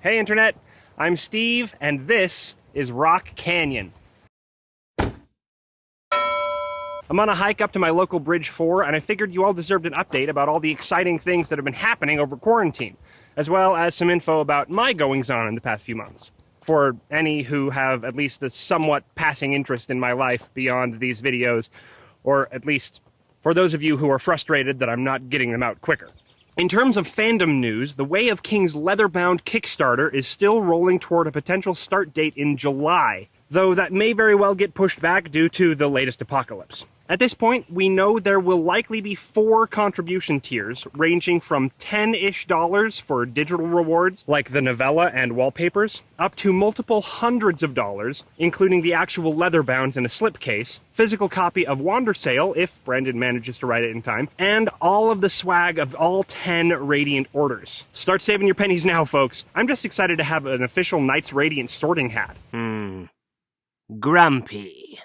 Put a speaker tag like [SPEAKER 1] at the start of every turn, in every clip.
[SPEAKER 1] Hey Internet, I'm Steve, and this is Rock Canyon. I'm on a hike up to my local Bridge 4, and I figured you all deserved an update about all the exciting things that have been happening over quarantine, as well as some info about my goings on in the past few months. For any who have at least a somewhat passing interest in my life beyond these videos, or at least for those of you who are frustrated that I'm not getting them out quicker. In terms of fandom news, The Way of Kings leather-bound Kickstarter is still rolling toward a potential start date in July, though that may very well get pushed back due to the latest apocalypse. At this point, we know there will likely be four contribution tiers, ranging from 10-ish dollars for digital rewards, like the novella and wallpapers, up to multiple hundreds of dollars, including the actual leather bounds in a slipcase, physical copy of Wandersail, if Brandon manages to write it in time, and all of the swag of all 10 Radiant orders. Start saving your pennies now, folks. I'm just excited to have an official Knights Radiant sorting hat.
[SPEAKER 2] Hmm. Grumpy.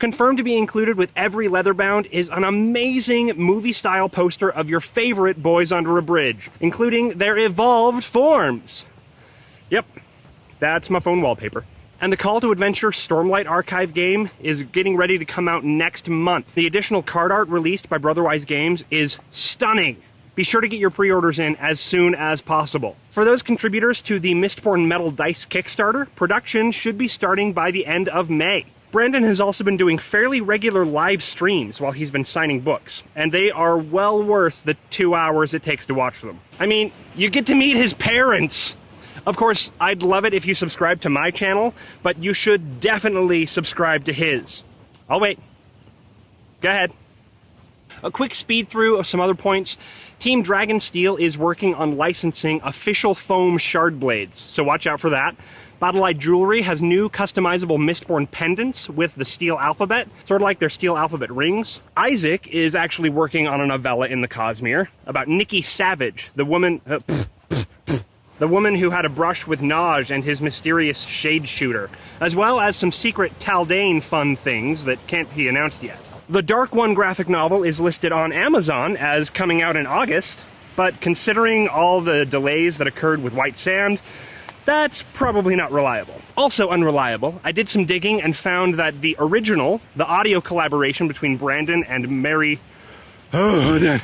[SPEAKER 1] Confirmed to be included with every leatherbound is an amazing movie-style poster of your favorite Boys Under a Bridge, including their evolved forms. Yep, that's my phone wallpaper. And the Call to Adventure Stormlight Archive game is getting ready to come out next month. The additional card art released by Brotherwise Games is stunning. Be sure to get your pre-orders in as soon as possible. For those contributors to the Mistborn Metal Dice Kickstarter, production should be starting by the end of May. Brandon has also been doing fairly regular live streams while he's been signing books, and they are well worth the two hours it takes to watch them. I mean, you get to meet his parents! Of course, I'd love it if you subscribe to my channel, but you should definitely subscribe to his. I'll wait. Go ahead. A quick speed through of some other points. Team Dragonsteel is working on licensing official foam Shardblades, so watch out for that. Badali Jewelry has new customizable Mistborn pendants with the steel alphabet, sort of like their steel alphabet rings. Isaac is actually working on a novella in the Cosmere about Nikki Savage, the woman... Uh, the woman who had a brush with Naj and his mysterious shade shooter, as well as some secret Taldain fun things that can't be announced yet. The Dark One graphic novel is listed on Amazon as coming out in August, but considering all the delays that occurred with White Sand, that's probably not reliable. Also unreliable, I did some digging and found that the original, the audio collaboration between Brandon and Mary... Oh,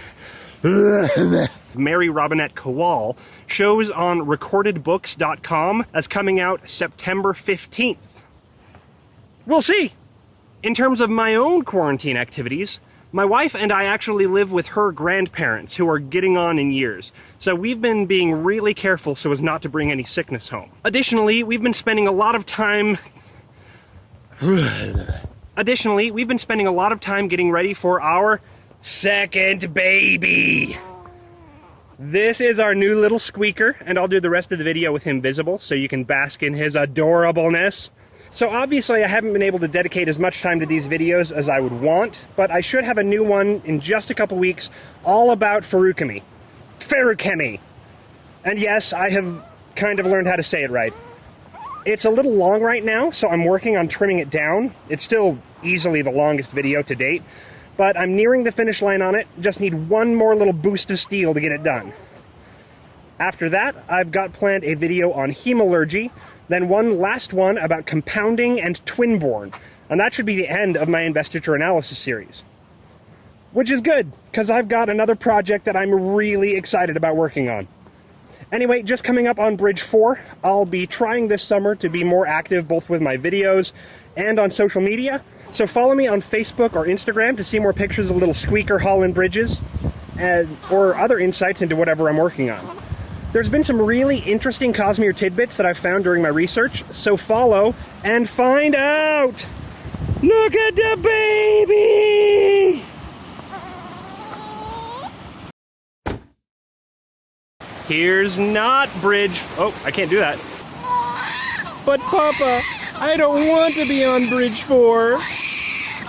[SPEAKER 1] Mary Robinette Kowal shows on recordedbooks.com as coming out September 15th. We'll see. In terms of my own quarantine activities, my wife and I actually live with her grandparents, who are getting on in years, so we've been being really careful so as not to bring any sickness home. Additionally, we've been spending a lot of time... Additionally, we've been spending a lot of time getting ready for our second baby. This is our new little squeaker, and I'll do the rest of the video with him visible so you can bask in his adorableness. So obviously I haven't been able to dedicate as much time to these videos as I would want, but I should have a new one in just a couple weeks all about Feruchemy. Feruchemy! And yes, I have kind of learned how to say it right. It's a little long right now, so I'm working on trimming it down. It's still easily the longest video to date, but I'm nearing the finish line on it. Just need one more little boost of steel to get it done. After that, I've got planned a video on hemalurgy, then one last one about compounding and twinborn, and that should be the end of my investiture analysis series. Which is good, because I've got another project that I'm really excited about working on. Anyway, just coming up on Bridge 4, I'll be trying this summer to be more active both with my videos and on social media. So follow me on Facebook or Instagram to see more pictures of little squeaker hauling bridges and, or other insights into whatever I'm working on. There's been some really interesting Cosmere tidbits that I've found during my research, so follow and find out! Look at the baby! Here's not bridge... Oh, I can't do that. But Papa, I don't want to be on bridge 4.